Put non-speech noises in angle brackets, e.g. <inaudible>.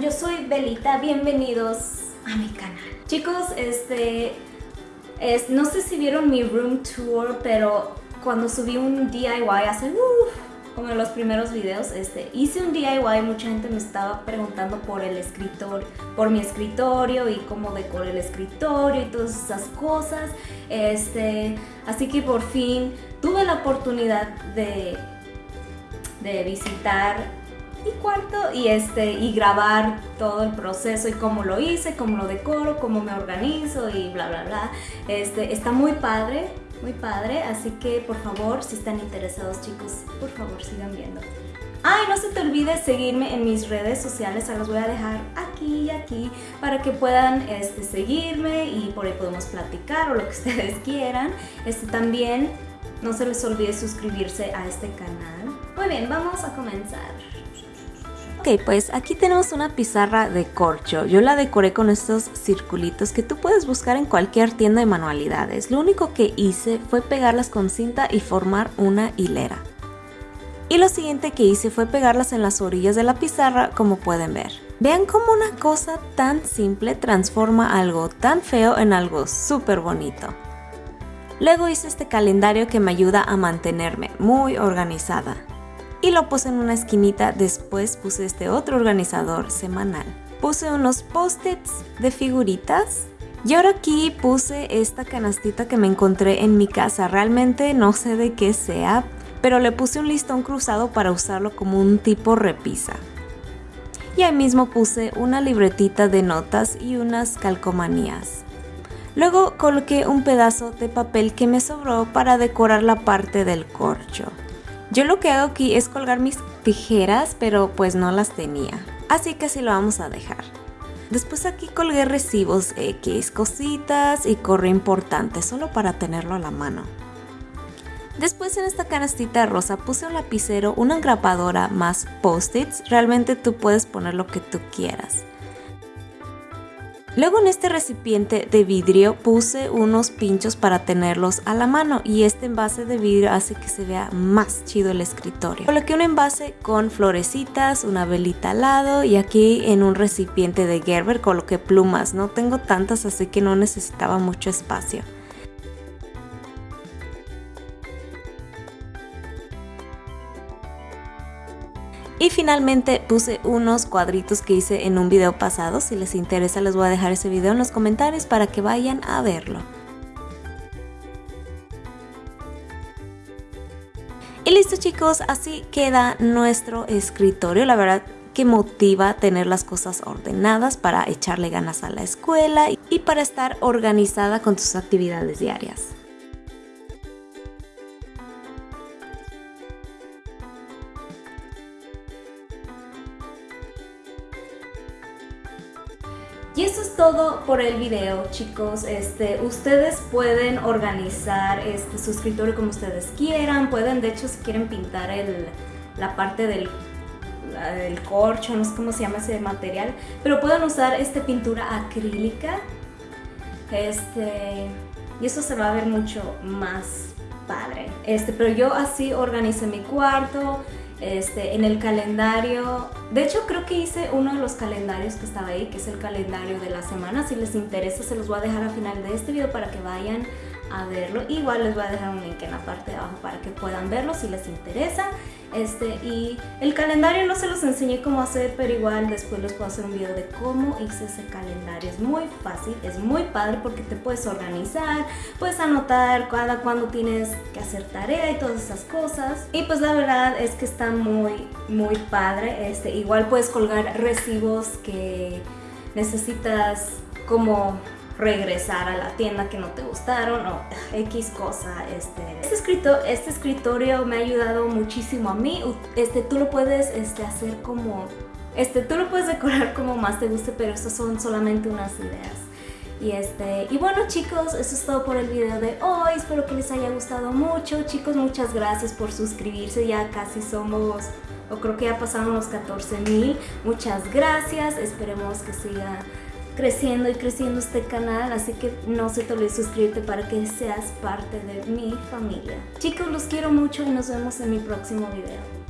Yo soy Belita, bienvenidos a mi canal. Chicos, este, es, no sé si vieron mi room tour, pero cuando subí un DIY hace, uff, como en los primeros videos, este, hice un DIY, mucha gente me estaba preguntando por el escritorio, por mi escritorio y cómo decoré el escritorio y todas esas cosas, este, así que por fin tuve la oportunidad de, de visitar mi cuarto y, este, y grabar todo el proceso y cómo lo hice, cómo lo decoro, cómo me organizo y bla bla bla. Este, está muy padre, muy padre, así que por favor, si están interesados chicos, por favor sigan viendo. Ay, no se te olvide seguirme en mis redes sociales, se las voy a dejar aquí y aquí para que puedan este, seguirme y por ahí podemos platicar o lo que <laughs> ustedes quieran. Este, también no se les olvide suscribirse a este canal. Muy bien, vamos a comenzar. Ok, pues aquí tenemos una pizarra de corcho. Yo la decoré con estos circulitos que tú puedes buscar en cualquier tienda de manualidades. Lo único que hice fue pegarlas con cinta y formar una hilera. Y lo siguiente que hice fue pegarlas en las orillas de la pizarra como pueden ver. Vean cómo una cosa tan simple transforma algo tan feo en algo súper bonito. Luego hice este calendario que me ayuda a mantenerme muy organizada y lo puse en una esquinita, después puse este otro organizador semanal. Puse unos post-its de figuritas y ahora aquí puse esta canastita que me encontré en mi casa, realmente no sé de qué sea, pero le puse un listón cruzado para usarlo como un tipo repisa. Y ahí mismo puse una libretita de notas y unas calcomanías. Luego coloqué un pedazo de papel que me sobró para decorar la parte del corcho. Yo lo que hago aquí es colgar mis tijeras, pero pues no las tenía. Así que así lo vamos a dejar. Después aquí colgué recibos X, cositas y correo importante, solo para tenerlo a la mano. Después en esta canastita rosa puse un lapicero, una engrapadora más post-its, realmente tú puedes poner lo que tú quieras. Luego en este recipiente de vidrio puse unos pinchos para tenerlos a la mano y este envase de vidrio hace que se vea más chido el escritorio. Coloqué un envase con florecitas, una velita al lado y aquí en un recipiente de Gerber coloqué plumas. No tengo tantas así que no necesitaba mucho espacio. Y finalmente puse unos cuadritos que hice en un video pasado, si les interesa les voy a dejar ese video en los comentarios para que vayan a verlo. Y listo chicos, así queda nuestro escritorio, la verdad que motiva tener las cosas ordenadas para echarle ganas a la escuela y para estar organizada con tus actividades diarias. Y eso es todo por el video, chicos. Este, ustedes pueden organizar este, su escritorio como ustedes quieran. Pueden, de hecho, si quieren pintar el, la parte del el corcho, no sé cómo se llama ese material, pero pueden usar esta pintura acrílica. Este, y eso se va a ver mucho más padre. Este, pero yo así organicé mi cuarto. Este, en el calendario, de hecho creo que hice uno de los calendarios que estaba ahí, que es el calendario de la semana, si les interesa se los voy a dejar al final de este video para que vayan a verlo. Igual les voy a dejar un link en la parte de abajo para que puedan verlo si les interesa. Este, y el calendario no se los enseñé cómo hacer, pero igual después les puedo hacer un video de cómo hice ese calendario. Es muy fácil, es muy padre porque te puedes organizar, puedes anotar cada cuando tienes que hacer tarea y todas esas cosas. Y pues la verdad es que está muy, muy padre. Este, igual puedes colgar recibos que necesitas como regresar a la tienda que no te gustaron o <laughs> X cosa. Este, este, escrito, este escritorio me ha ayudado muchísimo a mí. Este, tú lo puedes este, hacer como... Este, tú lo puedes decorar como más te guste, pero estas son solamente unas ideas. Y, este, y bueno chicos, eso es todo por el video de hoy, espero que les haya gustado mucho. Chicos, muchas gracias por suscribirse, ya casi somos, o creo que ya pasaron los 14 mil. Muchas gracias, esperemos que siga creciendo y creciendo este canal, así que no se te olvide suscribirte para que seas parte de mi familia. Chicos, los quiero mucho y nos vemos en mi próximo video.